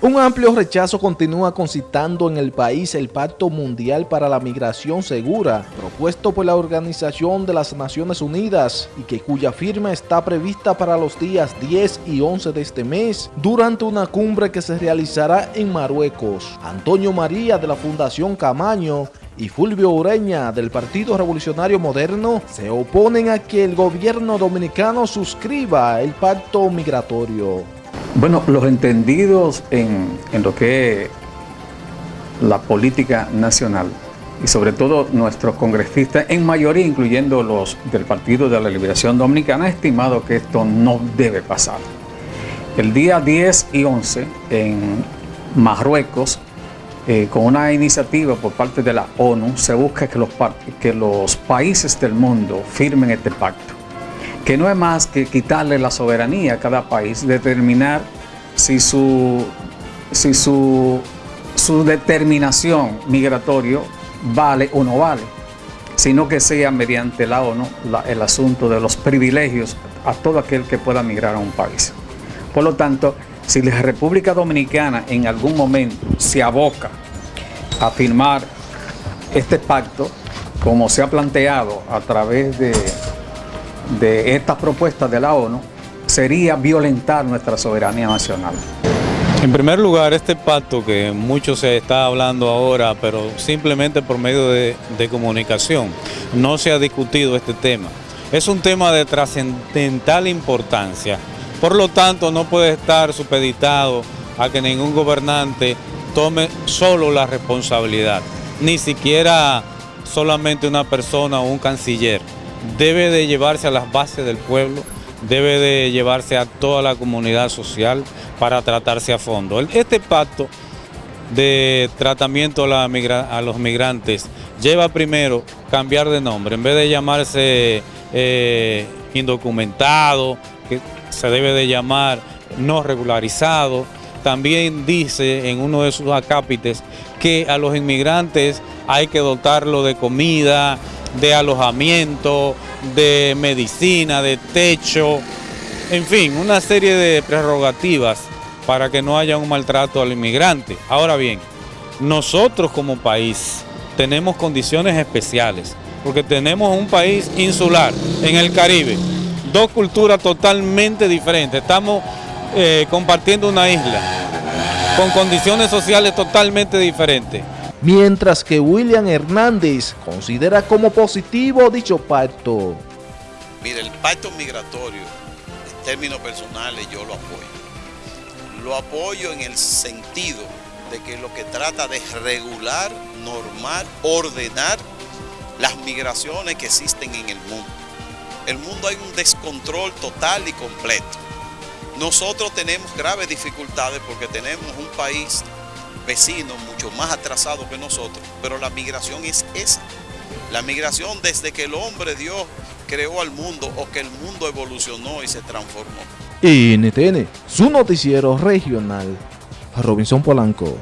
Un amplio rechazo continúa concitando en el país el Pacto Mundial para la Migración Segura, propuesto por la Organización de las Naciones Unidas y que cuya firma está prevista para los días 10 y 11 de este mes, durante una cumbre que se realizará en Marruecos. Antonio María de la Fundación Camaño y Fulvio Ureña del Partido Revolucionario Moderno se oponen a que el gobierno dominicano suscriba el pacto migratorio. Bueno, los entendidos en, lo que es la política nacional y sobre todo nuestros congresistas, en mayoría incluyendo los del Partido de la Liberación Dominicana, han estimado que esto no debe pasar. El día 10 y 11 en Marruecos, eh, con una iniciativa por parte de la ONU, se busca que los, que los países del mundo firmen este pacto que no es más que quitarle la soberanía a cada país, determinar si su, si su, su determinación migratoria vale o no vale, sino que sea mediante la ONU el asunto de los privilegios a todo aquel que pueda migrar a un país. Por lo tanto, si la República Dominicana en algún momento se aboca a firmar este pacto, como se ha planteado a través de de estas propuestas de la ONU sería violentar nuestra soberanía nacional. En primer lugar, este pacto que mucho se está hablando ahora, pero simplemente por medio de, comunicación, no se ha discutido este tema. Es un tema de trascendental importancia, por lo tanto no puede estar supeditado a que ningún gobernante tome solo la responsabilidad, ni siquiera solamente una persona o un canciller debe de llevarse a las bases del pueblo, debe de llevarse a toda la comunidad social para tratarse a fondo. Este pacto de tratamiento a, los migrantes lleva primero cambiar de nombre, en vez de llamarse eh, indocumentado, que se debe de llamar no regularizado, también dice en uno de sus acápites que a los inmigrantes hay que dotarlo de comida, de alojamiento, de medicina, de techo, en fin, una serie de prerrogativas para que no haya un maltrato al inmigrante. Ahora bien, nosotros como país tenemos condiciones especiales, porque tenemos un país insular en el Caribe, dos culturas totalmente diferentes, estamos eh, compartiendo una isla con condiciones sociales totalmente diferentes mientras que William Hernández considera como positivo dicho pacto. Mire, el pacto migratorio, en términos personales, yo lo apoyo. Lo apoyo en el sentido de que lo que trata de regular, normar, ordenar las migraciones que existen en el mundo. El mundo hay un descontrol total y completo. Nosotros tenemos graves dificultades porque tenemos un país vecinos mucho más atrasados que nosotros, pero la migración es esa. La migración desde que el hombre Dios creó al mundo o que el mundo evolucionó y se transformó. NTN, su noticiero regional, Robinson Polanco.